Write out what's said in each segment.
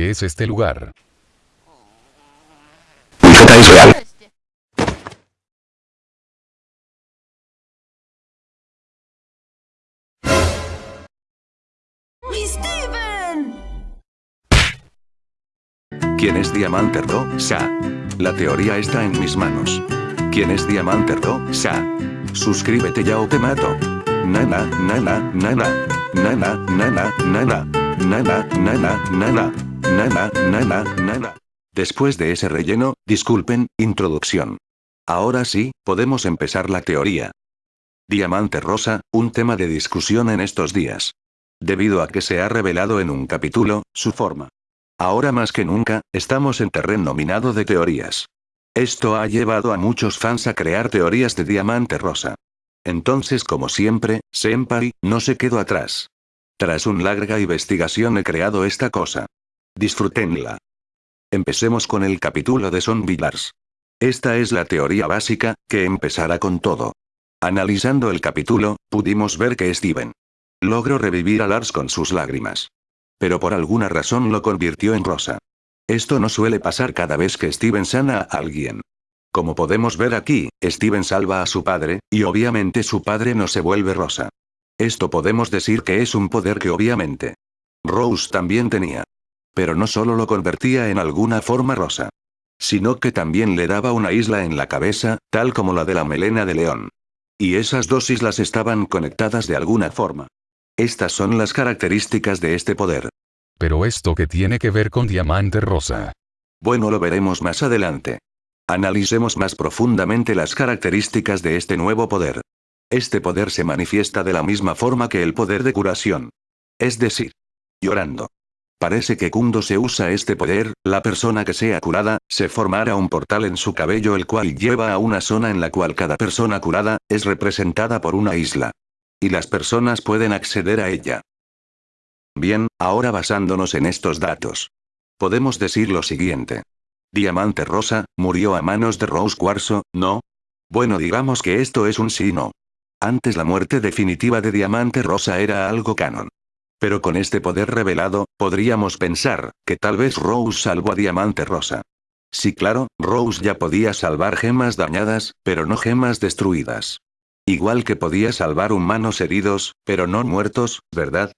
¿Qué es este lugar? Mi feta es real. ¿Quién es Diamante Rosa? La teoría está en mis manos. ¿Quién es Diamante Rosa? Suscríbete ya o te mato. Nana, nana, nana. Nana, nana, nana. Nana, nana, nana. Nana, nana, nana. Después de ese relleno, disculpen, introducción. Ahora sí, podemos empezar la teoría. Diamante Rosa, un tema de discusión en estos días. Debido a que se ha revelado en un capítulo, su forma. Ahora más que nunca, estamos en terreno minado de teorías. Esto ha llevado a muchos fans a crear teorías de Diamante Rosa. Entonces como siempre, Senpai, no se quedó atrás. Tras una larga investigación he creado esta cosa. Disfrútenla. Empecemos con el capítulo de Son Villars. Esta es la teoría básica, que empezará con todo. Analizando el capítulo, pudimos ver que Steven logró revivir a Lars con sus lágrimas. Pero por alguna razón lo convirtió en rosa. Esto no suele pasar cada vez que Steven sana a alguien. Como podemos ver aquí, Steven salva a su padre, y obviamente su padre no se vuelve rosa. Esto podemos decir que es un poder que obviamente Rose también tenía. Pero no solo lo convertía en alguna forma rosa. Sino que también le daba una isla en la cabeza, tal como la de la melena de león. Y esas dos islas estaban conectadas de alguna forma. Estas son las características de este poder. Pero esto que tiene que ver con Diamante Rosa. Bueno lo veremos más adelante. Analicemos más profundamente las características de este nuevo poder. Este poder se manifiesta de la misma forma que el poder de curación. Es decir, llorando. Parece que cuando se usa este poder, la persona que sea curada, se formará un portal en su cabello el cual lleva a una zona en la cual cada persona curada, es representada por una isla. Y las personas pueden acceder a ella. Bien, ahora basándonos en estos datos. Podemos decir lo siguiente. Diamante Rosa, murió a manos de Rose Cuarzo, ¿no? Bueno digamos que esto es un sí no. Antes la muerte definitiva de Diamante Rosa era algo canon. Pero con este poder revelado, podríamos pensar, que tal vez Rose salvó a Diamante Rosa. Sí claro, Rose ya podía salvar gemas dañadas, pero no gemas destruidas. Igual que podía salvar humanos heridos, pero no muertos, ¿verdad?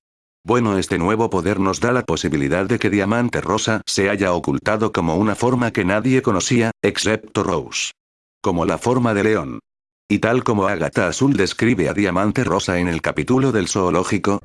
Bueno este nuevo poder nos da la posibilidad de que Diamante Rosa se haya ocultado como una forma que nadie conocía, excepto Rose. Como la forma de león. Y tal como Agatha Azul describe a Diamante Rosa en el capítulo del zoológico,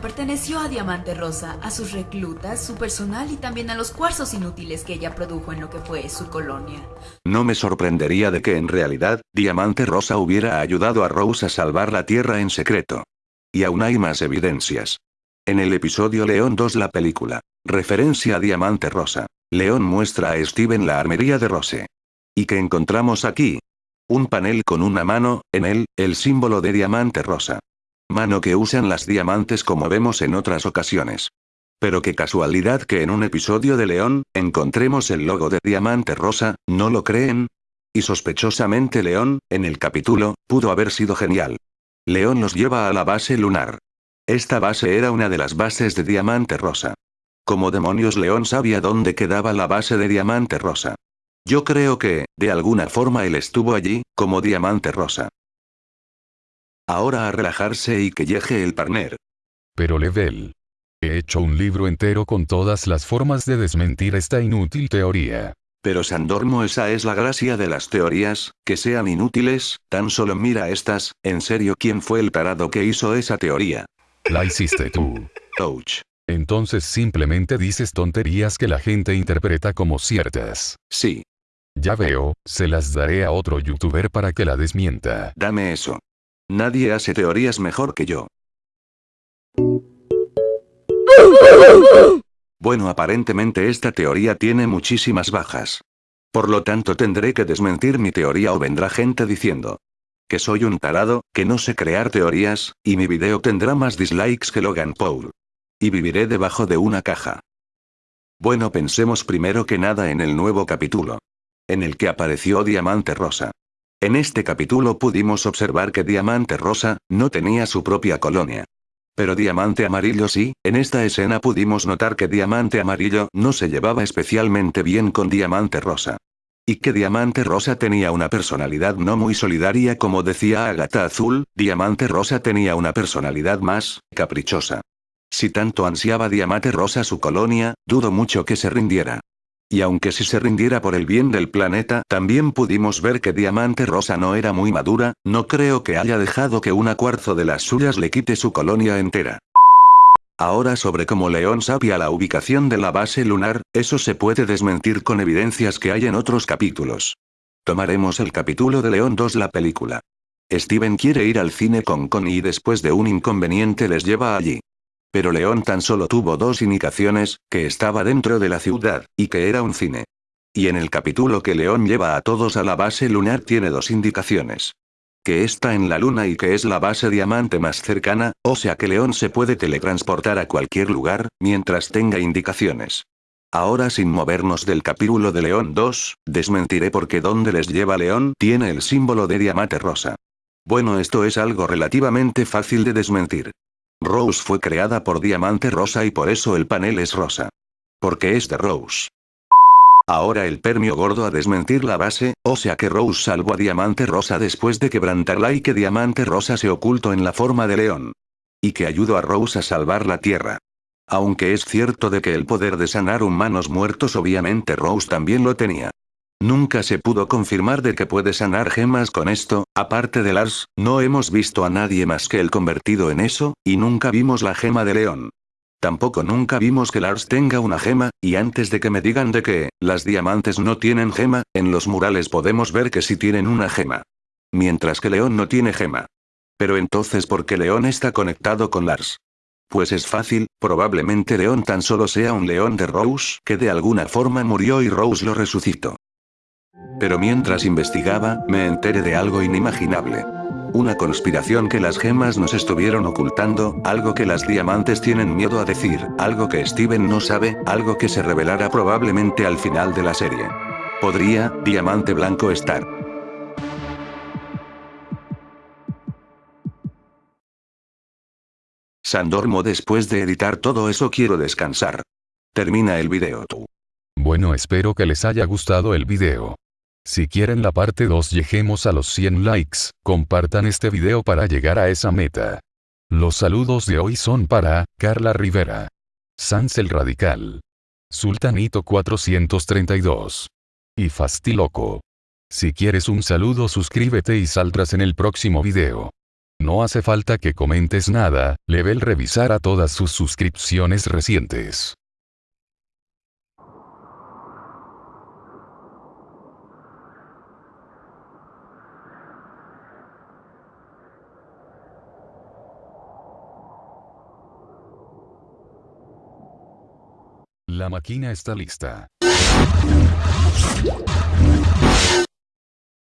perteneció a Diamante Rosa, a sus reclutas, su personal y también a los cuarzos inútiles que ella produjo en lo que fue su colonia. no me sorprendería de que en realidad, Diamante Rosa hubiera ayudado a Rose a salvar la Tierra en secreto. Y aún hay más evidencias. En el episodio León 2 la película, referencia a Diamante Rosa, León muestra a Steven la armería de Rose. ¿Y qué encontramos aquí? Un panel con una mano, en él, el símbolo de Diamante Rosa. Mano que usan las diamantes como vemos en otras ocasiones. Pero qué casualidad que en un episodio de León, encontremos el logo de Diamante Rosa, ¿no lo creen? Y sospechosamente León, en el capítulo, pudo haber sido genial. León los lleva a la base lunar. Esta base era una de las bases de Diamante Rosa. Como demonios León sabía dónde quedaba la base de Diamante Rosa. Yo creo que, de alguna forma él estuvo allí, como Diamante Rosa. Ahora a relajarse y que llegue el partner. Pero Level. He hecho un libro entero con todas las formas de desmentir esta inútil teoría. Pero Sandormo esa es la gracia de las teorías, que sean inútiles, tan solo mira estas, en serio quién fue el tarado que hizo esa teoría. La hiciste tú. Ouch. Entonces simplemente dices tonterías que la gente interpreta como ciertas. Sí, Ya veo, se las daré a otro youtuber para que la desmienta. dame eso. Nadie hace teorías mejor que yo. Bueno aparentemente esta teoría tiene muchísimas bajas. Por lo tanto tendré que desmentir mi teoría o vendrá gente diciendo que soy un tarado, que no sé crear teorías, y mi video tendrá más dislikes que Logan Paul. Y viviré debajo de una caja. Bueno pensemos primero que nada en el nuevo capítulo. En el que apareció Diamante Rosa. En este capítulo pudimos observar que Diamante Rosa, no tenía su propia colonia. Pero Diamante Amarillo sí, en esta escena pudimos notar que Diamante Amarillo no se llevaba especialmente bien con Diamante Rosa. Y que Diamante Rosa tenía una personalidad no muy solidaria como decía Agatha Azul, Diamante Rosa tenía una personalidad más, caprichosa. Si tanto ansiaba Diamante Rosa su colonia, dudo mucho que se rindiera. Y aunque si se rindiera por el bien del planeta, también pudimos ver que Diamante Rosa no era muy madura, no creo que haya dejado que una cuarzo de las suyas le quite su colonia entera. Ahora sobre cómo León sabía la ubicación de la base lunar, eso se puede desmentir con evidencias que hay en otros capítulos. Tomaremos el capítulo de León 2 la película. Steven quiere ir al cine con Connie y después de un inconveniente les lleva allí. Pero León tan solo tuvo dos indicaciones, que estaba dentro de la ciudad, y que era un cine. Y en el capítulo que León lleva a todos a la base lunar tiene dos indicaciones que está en la luna y que es la base diamante más cercana, o sea que León se puede teletransportar a cualquier lugar, mientras tenga indicaciones. Ahora sin movernos del capítulo de León 2, desmentiré porque donde les lleva León tiene el símbolo de diamante rosa. Bueno esto es algo relativamente fácil de desmentir. Rose fue creada por diamante rosa y por eso el panel es rosa. Porque es de Rose. Ahora el permio gordo a desmentir la base, o sea que Rose salvó a Diamante Rosa después de quebrantarla y que Diamante Rosa se ocultó en la forma de león. Y que ayudó a Rose a salvar la Tierra. Aunque es cierto de que el poder de sanar humanos muertos obviamente Rose también lo tenía. Nunca se pudo confirmar de que puede sanar gemas con esto, aparte de Lars, no hemos visto a nadie más que el convertido en eso, y nunca vimos la gema de león. Tampoco nunca vimos que Lars tenga una gema, y antes de que me digan de que, las diamantes no tienen gema, en los murales podemos ver que sí tienen una gema. Mientras que León no tiene gema. Pero entonces ¿por qué León está conectado con Lars? Pues es fácil, probablemente León tan solo sea un león de Rose que de alguna forma murió y Rose lo resucitó. Pero mientras investigaba, me enteré de algo inimaginable. Una conspiración que las gemas nos estuvieron ocultando, algo que las diamantes tienen miedo a decir, algo que Steven no sabe, algo que se revelará probablemente al final de la serie. Podría, Diamante Blanco estar. Sandormo después de editar todo eso quiero descansar. Termina el video tú. Bueno espero que les haya gustado el video. Si quieren la parte 2 lleguemos a los 100 likes, compartan este video para llegar a esa meta. Los saludos de hoy son para, Carla Rivera. Sans el Radical. Sultanito 432. Y Fastiloco. Si quieres un saludo suscríbete y saldrás en el próximo video. No hace falta que comentes nada, Level revisar a todas sus suscripciones recientes. La máquina está lista.